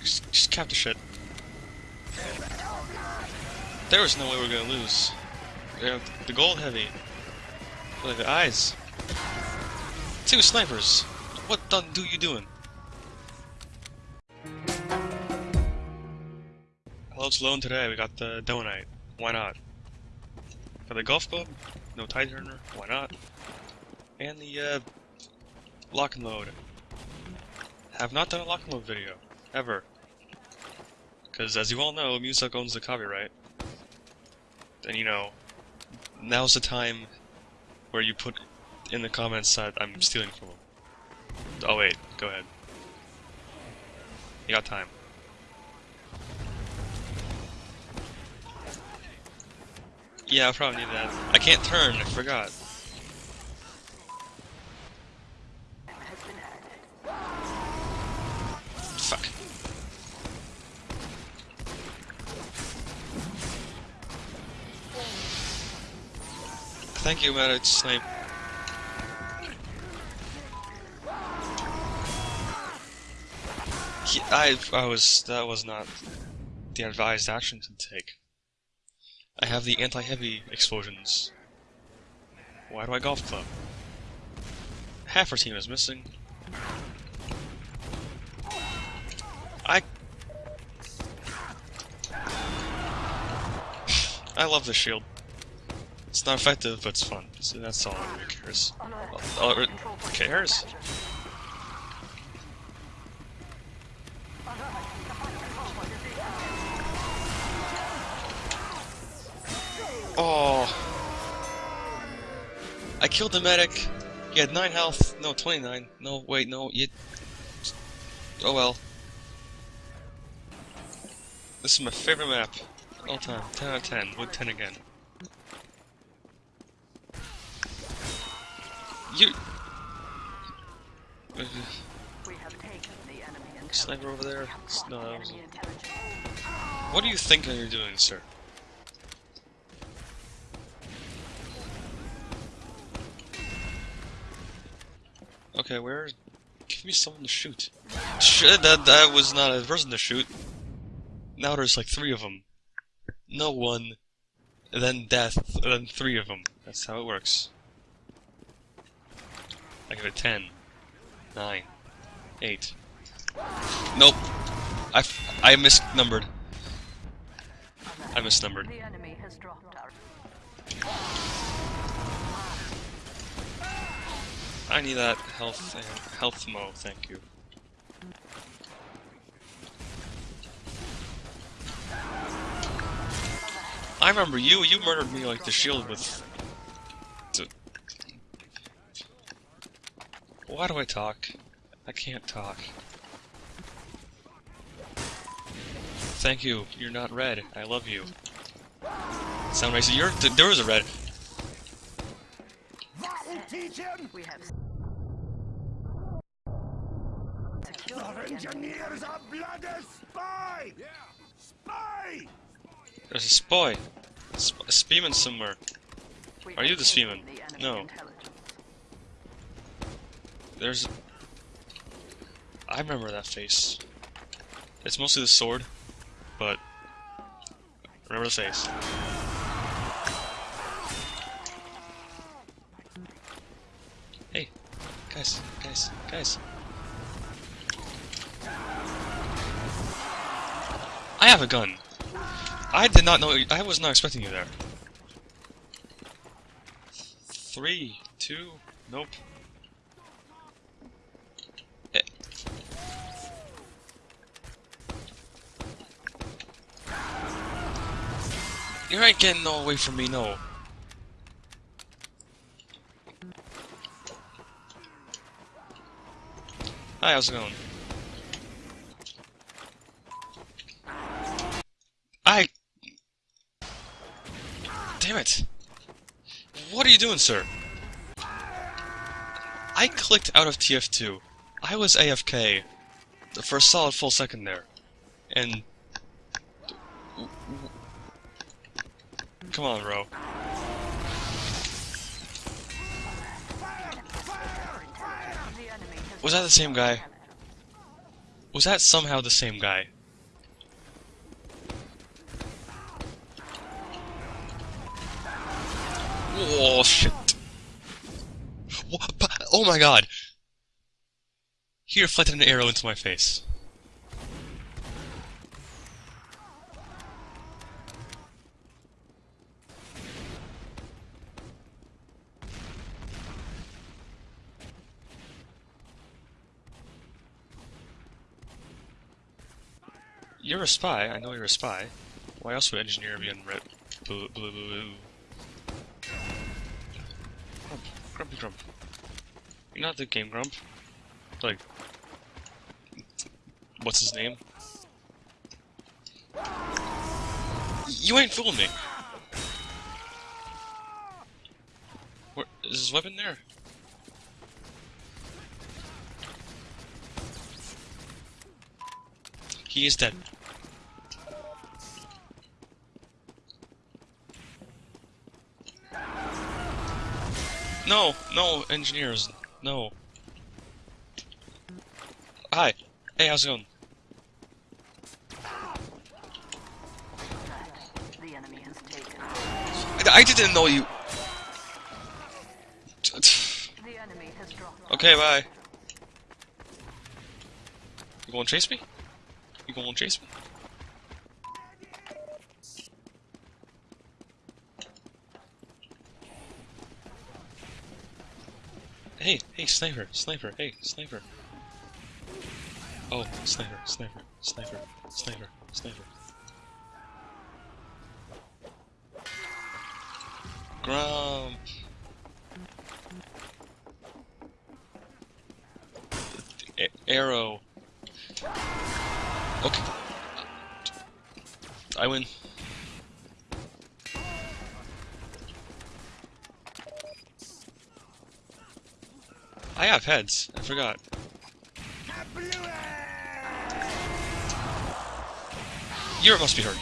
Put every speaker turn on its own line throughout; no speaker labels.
Just, just cap the shit. There was no way we were gonna lose. Yeah, the gold heavy. Look at the eyes. Two snipers. What the do you doing? Hello, it's today. We got the Donite. Why not? For the golf club, no tide turner. Why not? And the uh, lock and load. Have not done a lock and load video ever. Because as you all know, Music owns the copyright. And you know, now's the time where you put in the comments that I'm stealing from them. Oh wait, go ahead. You got time. Yeah, I probably need that. I can't turn, I forgot. Fuck. Thank you, Medic Snipe. He, I, I was, that was not the advised action to take. I have the anti-heavy explosions. Why do I golf club? Half our team is missing. I... I love the shield. It's not effective, but it's fun. So that's all anyone cares. Oh, cares? Oh. I killed the medic. He had 9 health. No, 29. No, wait, no. You... Oh well. This is my favorite map. All time. 10 out of 10. Would 10 again. You... Sniper over there? No. What are you thinking you're doing, sir? Okay, where? Give me someone to shoot. Shit, that that was not a person to shoot. Now there's like three of them. No one, then death, then three of them. That's how it works. I give it 10, 9, 8. Nope. I, I misnumbered. I misnumbered. I need that health uh, health mo, thank you. I remember you, you murdered me like the shield with... Why do I talk? I can't talk. Thank you, you're not red, I love you. Sound racist, you're- there was a red. We have Our engineers are bloody spy! Yeah. Spy! There's a spy. Sp a spearman somewhere. Are you the spearman? No. There's... I remember that face. It's mostly the sword, but... Remember the face. Hey, guys, guys, guys. I have a gun. I did not know. I was not expecting you there. Three, two, nope. You ain't getting no away from me, no. Hi, how's it going? I... Damn it. What are you doing, sir? I clicked out of TF2. I was AFK for a solid full second there. And... Come on, bro. Was that the same guy? Was that somehow the same guy? Oh shit. Oh my god! He reflected an arrow into my face. You're a spy. I know you're a spy. Why else would engineer be in red? Blue, blue, blue. Grump, grumpy grump. You're not the game grump. Like, what's his name? You ain't fooling me. Where is his weapon there? He is dead. No, no, engineers, no. Hi. Hey, how's it going?
The enemy has taken.
I, I didn't know you.
The enemy has dropped.
Okay, bye. You gonna chase me? You gonna chase me? Hey, hey, sniper, sniper, hey, sniper. Oh, sniper, sniper, sniper, sniper, sniper. Grump. A- arrow. Okay. I win. I have heads. I forgot. You must be hurt.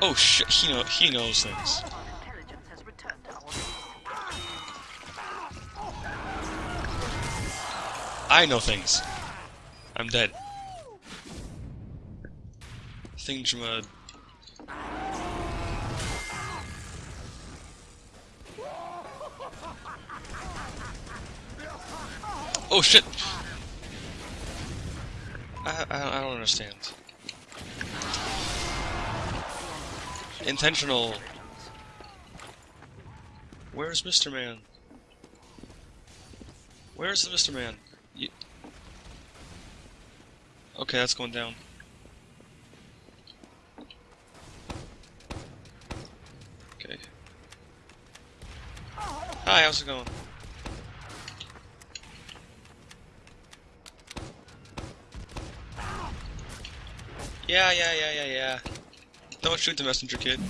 Oh shit! He know he knows things. I know things. I'm dead. Thingamad. Oh shit! I, I, I don't understand. Intentional. Where's Mr. Man? Where's the Mr. Man? You... Okay, that's going down. Okay. Hi, how's it going? Yeah, yeah, yeah, yeah, yeah. Don't shoot the messenger kid.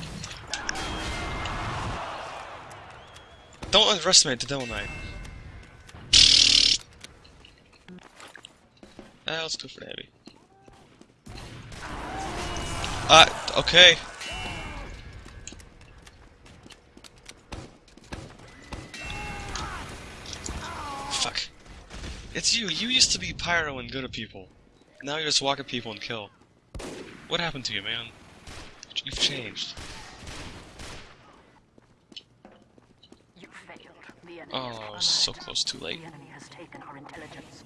Don't underestimate the Devil Knight. Ah, let's go for heavy. Ah, okay. Fuck. It's you. You used to be pyro and good at people. Now you just walk at people and kill. What happened to you, man? You've changed.
You
Oh, so close, too late.
The enemy has taken our intelligence.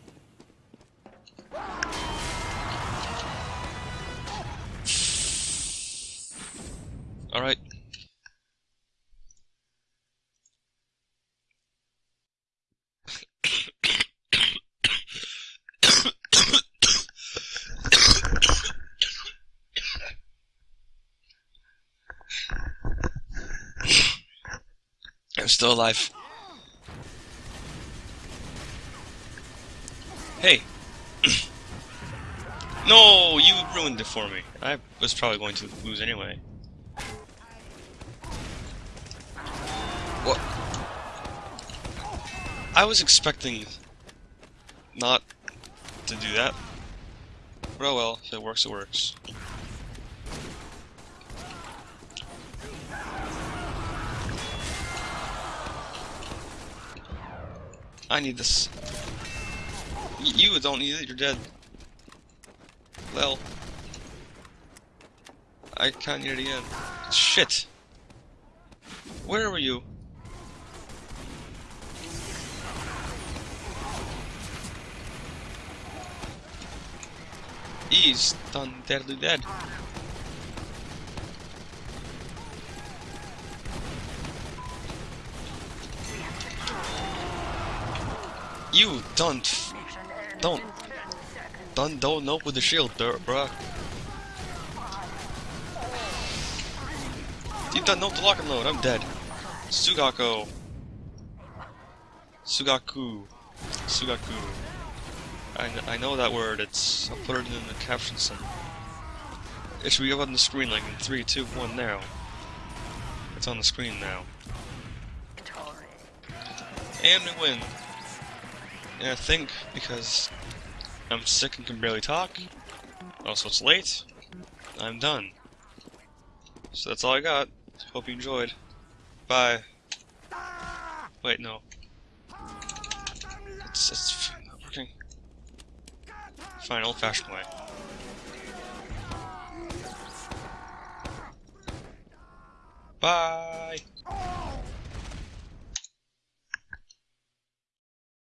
Alright. I'm still alive. Hey. no, you ruined it for me. I was probably going to lose anyway. What? I was expecting not to do that. But oh well, if it works, it works. I need this. You don't need it, you're dead. Well. I can't need it again. Shit! Where were you? He's done deadly dead. You don't, don't,
in 10 seconds.
don't, don't know with the shield, bruh. You done no to lock and load. I'm dead. Sugako. Sugaku. Sugaku. I, kn I know that word. It's. I'll put it in the caption somewhere. It should be up on the screen like in 3, 2, 1 now. It's on the screen now. And we win. And I think because I'm sick and can barely talk, also it's late, I'm done. So that's all I got. Hope you enjoyed. Bye. Wait, no. It's, it's not working. Fine, old fashioned way. Bye!